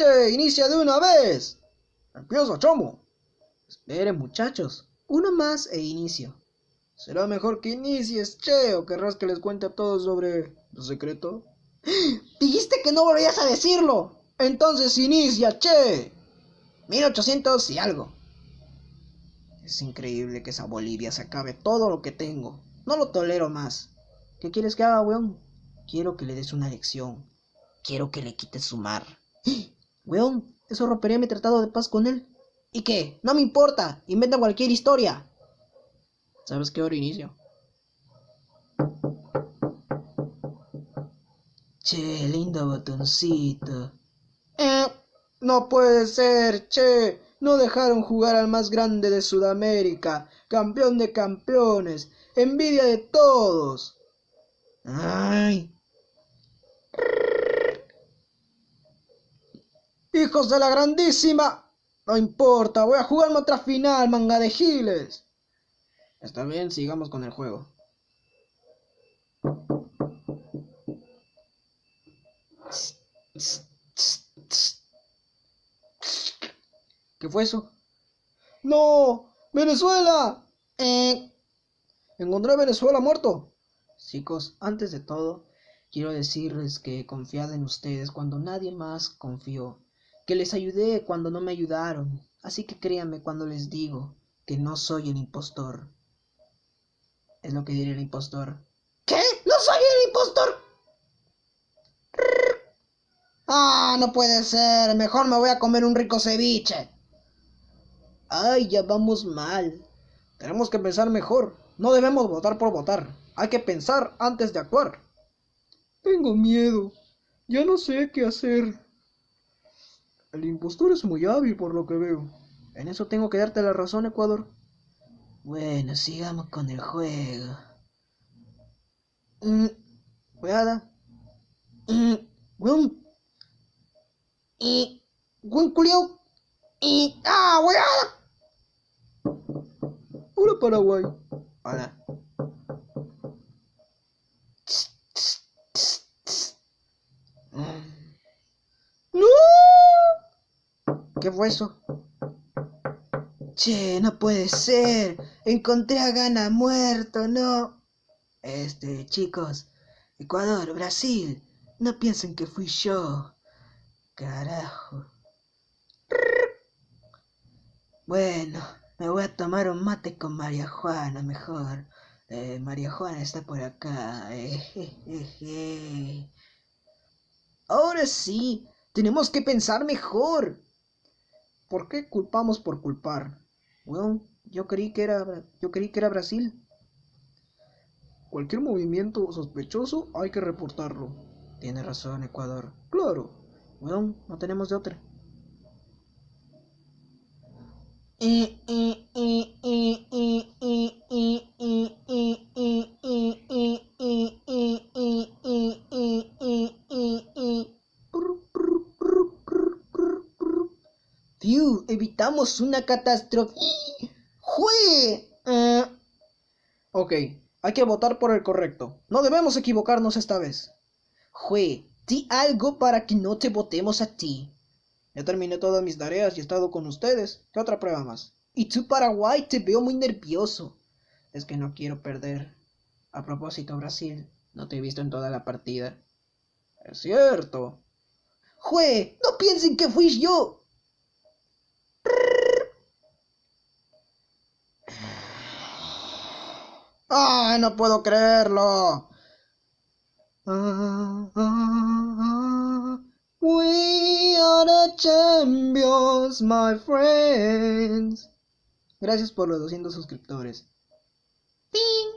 Che, inicia de una vez. Empieza, chamo. Esperen, muchachos. Uno más e inicio. Será mejor que inicies, che, o querrás que les cuente a todos sobre el secreto. Dijiste que no volvías a decirlo. Entonces inicia, che. 1800 y algo. Es increíble que esa Bolivia se acabe todo lo que tengo. No lo tolero más. ¿Qué quieres que haga, weón? Quiero que le des una lección. Quiero que le quites su mar. Weón, eso rompería mi tratado de paz con él. ¿Y qué? No me importa. Inventa cualquier historia. ¿Sabes qué hora inicio? Che, lindo botoncito. Eh, no puede ser, che. No dejaron jugar al más grande de Sudamérica, campeón de campeones, envidia de todos. Ay. Hijos de la grandísima. No importa, voy a jugarme otra final, manga de giles. Está bien, sigamos con el juego. ¿Qué fue eso? ¡No! ¡Venezuela! Eh. Encontré a Venezuela muerto. Chicos, antes de todo, quiero decirles que he confiado en ustedes cuando nadie más confió. Que les ayudé cuando no me ayudaron. Así que créanme cuando les digo que no soy el impostor. Es lo que diría el impostor. ¿Qué? ¿No soy el impostor? Ah, no puede ser. Mejor me voy a comer un rico ceviche. Ay, ya vamos mal. Tenemos que pensar mejor. No debemos votar por votar. Hay que pensar antes de actuar. Tengo miedo. Ya no sé qué hacer. El impostor es muy hábil por lo que veo. En eso tengo que darte la razón, Ecuador. Bueno, sigamos con el juego. Mm, weada. Mm, weón. Y. Weón culio. Y. ¡Ah, weada! Hola, Paraguay. Hola. ¿Qué fue eso? Che, no puede ser. Encontré a Gana muerto, no. Este, chicos. Ecuador, Brasil. No piensen que fui yo. Carajo. Bueno, me voy a tomar un mate con María Juana mejor. Eh, María Juana está por acá. Eh, Ahora sí, tenemos que pensar mejor. ¿Por qué culpamos por culpar? Bueno, yo creí que era yo creí que era Brasil. Cualquier movimiento sospechoso hay que reportarlo. Tiene razón, Ecuador. Claro. Bueno, no tenemos de otra. Fiu, evitamos una catástrofe. ¡Jue! Eh, ok, hay que votar por el correcto. No debemos equivocarnos esta vez. Jue, di algo para que no te votemos a ti. Ya terminé todas mis tareas y he estado con ustedes. ¿Qué otra prueba más? Y tú, Paraguay, te veo muy nervioso. Es que no quiero perder. A propósito, Brasil, no te he visto en toda la partida. Es cierto. Jue, no piensen que fui yo. ¡Ah, no puedo creerlo! we are the champions, my friends. Gracias por los 200 suscriptores. ¡Ping!